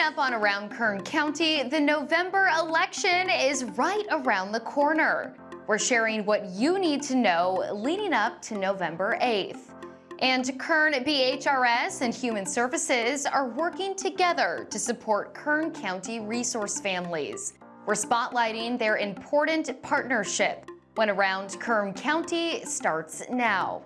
up on Around Kern County, the November election is right around the corner. We're sharing what you need to know leading up to November 8th. And Kern BHRS and Human Services are working together to support Kern County resource families. We're spotlighting their important partnership when Around Kern County starts now.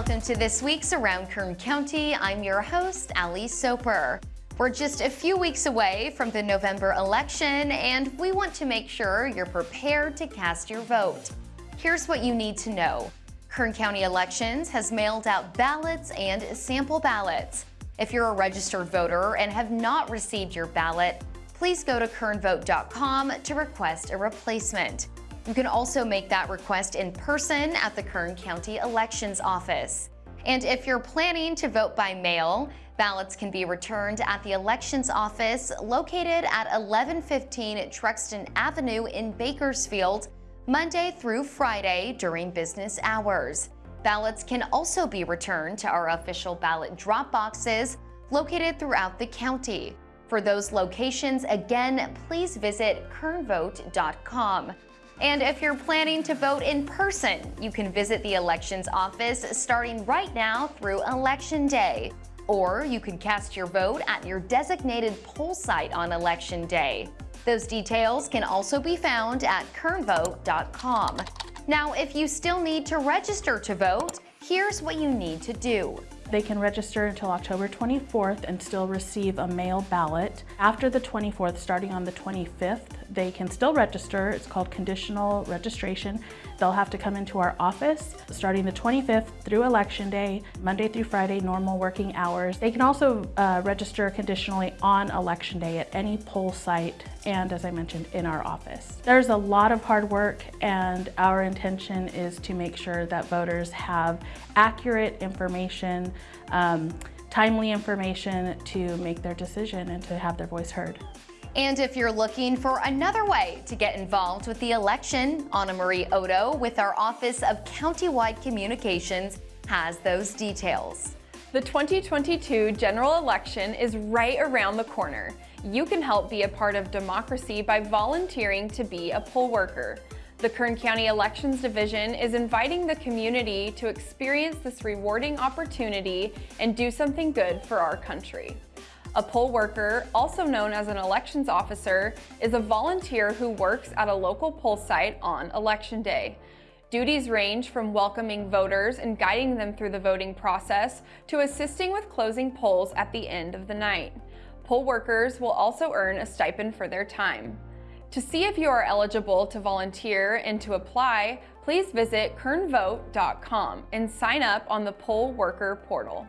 Welcome to this week's Around Kern County. I'm your host, Ali Soper. We're just a few weeks away from the November election, and we want to make sure you're prepared to cast your vote. Here's what you need to know. Kern County Elections has mailed out ballots and sample ballots. If you're a registered voter and have not received your ballot, please go to kernvote.com to request a replacement. You can also make that request in person at the Kern County Elections Office. And if you're planning to vote by mail, ballots can be returned at the Elections Office located at 1115 Truxtun Avenue in Bakersfield, Monday through Friday during business hours. Ballots can also be returned to our official ballot drop boxes located throughout the county. For those locations, again, please visit kernvote.com. And if you're planning to vote in person, you can visit the elections office starting right now through Election Day. Or you can cast your vote at your designated poll site on Election Day. Those details can also be found at kernvote.com. Now, if you still need to register to vote, here's what you need to do. They can register until October 24th and still receive a mail ballot. After the 24th, starting on the 25th, they can still register. It's called conditional registration. They'll have to come into our office starting the 25th through election day, Monday through Friday, normal working hours. They can also uh, register conditionally on election day at any poll site and as I mentioned, in our office. There's a lot of hard work and our intention is to make sure that voters have accurate information, um, timely information to make their decision and to have their voice heard. And if you're looking for another way to get involved with the election, Anna Marie Odo with our Office of Countywide Communications has those details. The 2022 general election is right around the corner. You can help be a part of democracy by volunteering to be a poll worker. The Kern County Elections Division is inviting the community to experience this rewarding opportunity and do something good for our country. A poll worker, also known as an elections officer, is a volunteer who works at a local poll site on election day. Duties range from welcoming voters and guiding them through the voting process to assisting with closing polls at the end of the night. Poll workers will also earn a stipend for their time. To see if you are eligible to volunteer and to apply, please visit kernvote.com and sign up on the poll worker portal.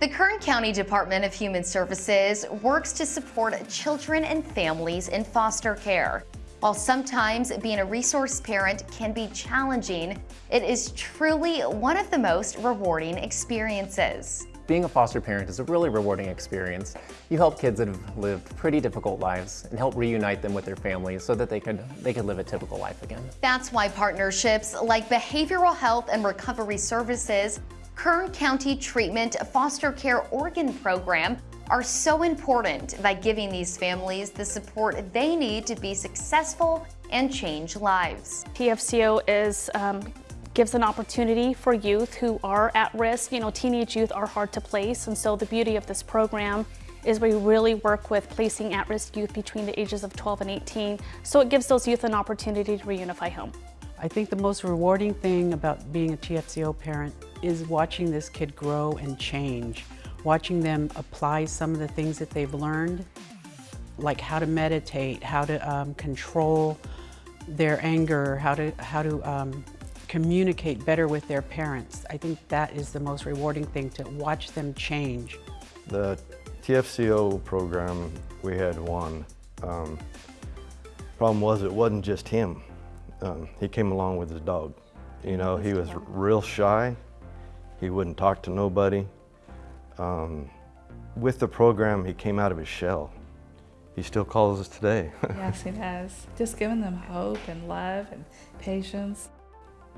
The Kern County Department of Human Services works to support children and families in foster care. While sometimes being a resource parent can be challenging, it is truly one of the most rewarding experiences. Being a foster parent is a really rewarding experience. You help kids that have lived pretty difficult lives and help reunite them with their families so that they could, they could live a typical life again. That's why partnerships like Behavioral Health and Recovery Services Kern County Treatment Foster Care Oregon Program are so important by giving these families the support they need to be successful and change lives. TFCO is um, gives an opportunity for youth who are at risk. You know, teenage youth are hard to place, and so the beauty of this program is we really work with placing at-risk youth between the ages of 12 and 18, so it gives those youth an opportunity to reunify home. I think the most rewarding thing about being a TFCO parent is watching this kid grow and change, watching them apply some of the things that they've learned, like how to meditate, how to um, control their anger, how to, how to um, communicate better with their parents. I think that is the most rewarding thing, to watch them change. The TFCO program, we had one. Um, problem was it wasn't just him um, he came along with his dog. You know, he was real shy. He wouldn't talk to nobody. Um, with the program, he came out of his shell. He still calls us today. yes, he does. Just giving them hope and love and patience.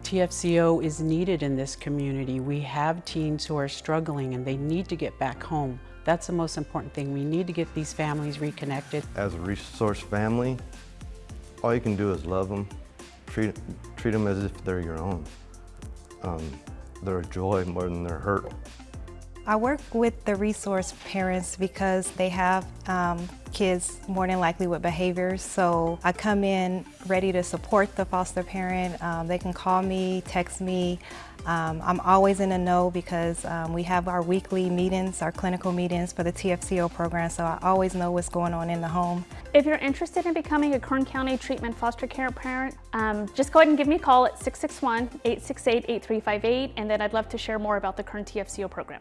TFCO is needed in this community. We have teens who are struggling and they need to get back home. That's the most important thing. We need to get these families reconnected. As a resource family, all you can do is love them, treat, treat them as if they're your own. Um, they're a joy more than they're hurt. I work with the resource parents because they have um, kids more than likely with behaviors. So I come in ready to support the foster parent. Um, they can call me, text me. Um, I'm always in the know because um, we have our weekly meetings, our clinical meetings for the TFCO program, so I always know what's going on in the home. If you're interested in becoming a Kern County treatment foster care parent, um, just go ahead and give me a call at 661-868-8358 and then I'd love to share more about the Kern TFCO program.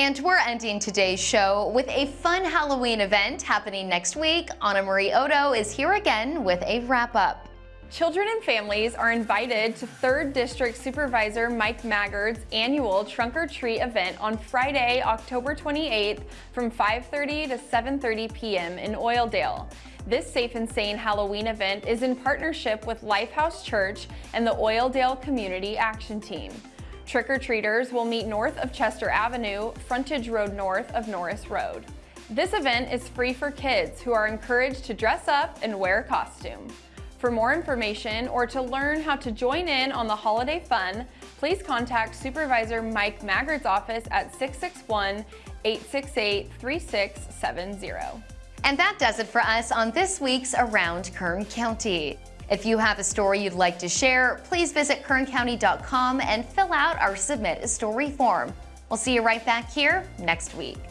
And we're ending today's show with a fun Halloween event happening next week. Anna Marie Odo is here again with a wrap up. Children and families are invited to 3rd District Supervisor Mike Maggard's annual Trunk or Treat event on Friday, October 28th from 5.30 to 7.30 p.m. in Oildale. This Safe and Sane Halloween event is in partnership with Lifehouse Church and the Oildale Community Action Team. Trick-or-treaters will meet north of Chester Avenue, frontage road north of Norris Road. This event is free for kids who are encouraged to dress up and wear a costume. For more information or to learn how to join in on the holiday fun, please contact Supervisor Mike Maggard's office at 661-868-3670. And that does it for us on this week's Around Kern County. If you have a story you'd like to share, please visit kerncounty.com and fill out our Submit a Story form. We'll see you right back here next week.